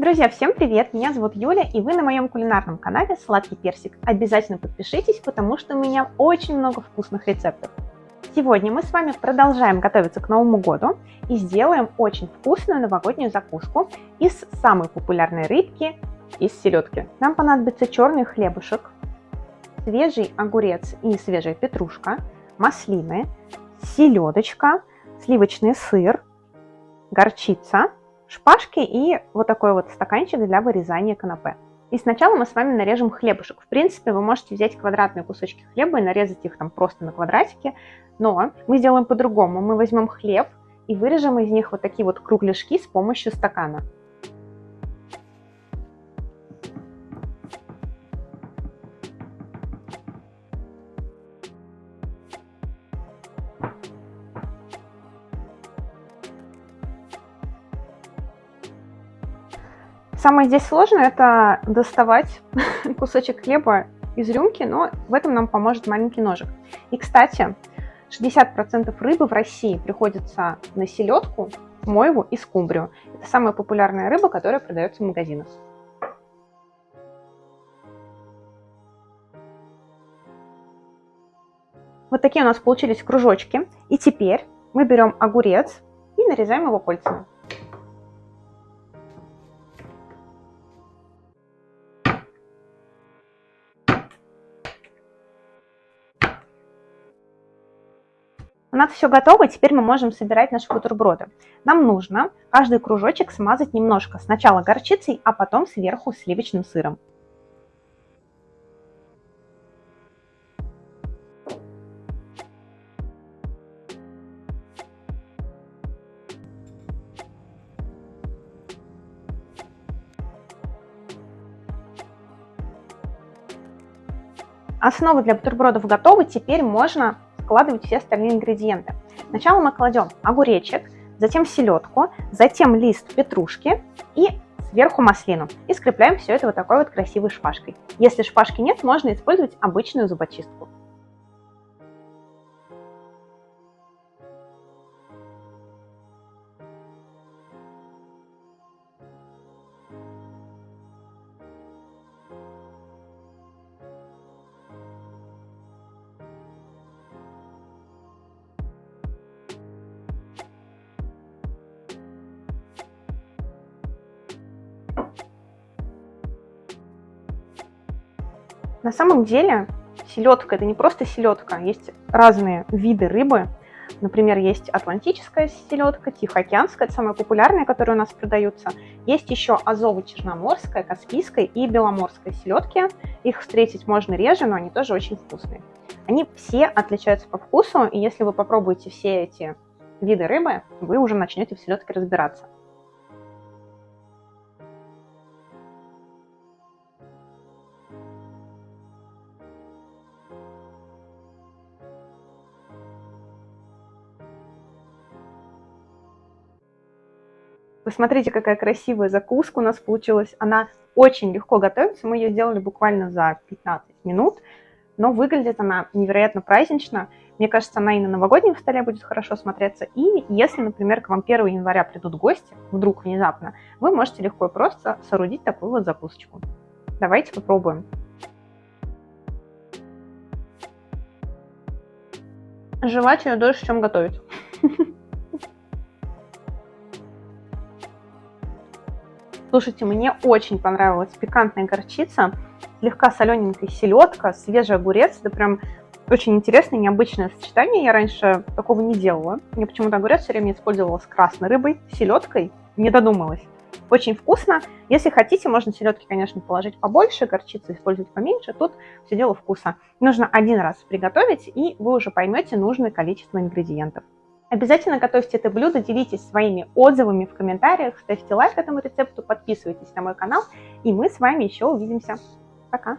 Друзья, всем привет! Меня зовут Юля, и вы на моем кулинарном канале Сладкий Персик. Обязательно подпишитесь, потому что у меня очень много вкусных рецептов. Сегодня мы с вами продолжаем готовиться к Новому году и сделаем очень вкусную новогоднюю закуску из самой популярной рыбки, из селедки. Нам понадобится черный хлебушек, свежий огурец и свежая петрушка, маслины, селедочка, сливочный сыр, горчица, шпажки и вот такой вот стаканчик для вырезания канапе. И сначала мы с вами нарежем хлебушек. В принципе, вы можете взять квадратные кусочки хлеба и нарезать их там просто на квадратики, но мы сделаем по-другому. Мы возьмем хлеб и вырежем из них вот такие вот кругляшки с помощью стакана. Самое здесь сложное это доставать кусочек хлеба из рюмки, но в этом нам поможет маленький ножик. И, кстати, 60% рыбы в России приходится на селедку, мойву и скумбрию. Это самая популярная рыба, которая продается в магазинах. Вот такие у нас получились кружочки. И теперь мы берем огурец и нарезаем его кольцами. Нас все готово, теперь мы можем собирать наши бутерброды. Нам нужно каждый кружочек смазать немножко. Сначала горчицей, а потом сверху сливочным сыром. Основа для бутербродов готова, теперь можно складывать все остальные ингредиенты. Сначала мы кладем огуречек, затем селедку, затем лист петрушки и сверху маслину. И скрепляем все это вот такой вот красивой шпажкой. Если шпажки нет, можно использовать обычную зубочистку. На самом деле селедка это не просто селедка, есть разные виды рыбы. Например, есть атлантическая селедка, тихоокеанская, это самая популярная, которая у нас продаются. Есть еще азово-черноморская, каспийская и беломорская селедки. Их встретить можно реже, но они тоже очень вкусные. Они все отличаются по вкусу, и если вы попробуете все эти виды рыбы, вы уже начнете в селедке разбираться. Посмотрите, какая красивая закуска у нас получилась. Она очень легко готовится. Мы ее сделали буквально за 15 минут. Но выглядит она невероятно празднично. Мне кажется, она и на новогоднем столе будет хорошо смотреться. И если, например, к вам 1 января придут гости, вдруг внезапно, вы можете легко и просто соорудить такую вот закусочку. Давайте попробуем. Жевать ее дольше, чем готовить. Слушайте, мне очень понравилась пикантная горчица, слегка солененькая селедка, свежий огурец. Это прям очень интересное, необычное сочетание. Я раньше такого не делала. Я почему-то огурец все время использовала с красной рыбой, селедкой. Не додумалась. Очень вкусно. Если хотите, можно селедки, конечно, положить побольше, горчицы использовать поменьше. Тут все дело вкуса. Нужно один раз приготовить, и вы уже поймете нужное количество ингредиентов. Обязательно готовьте это блюдо, делитесь своими отзывами в комментариях, ставьте лайк этому рецепту, подписывайтесь на мой канал, и мы с вами еще увидимся. Пока!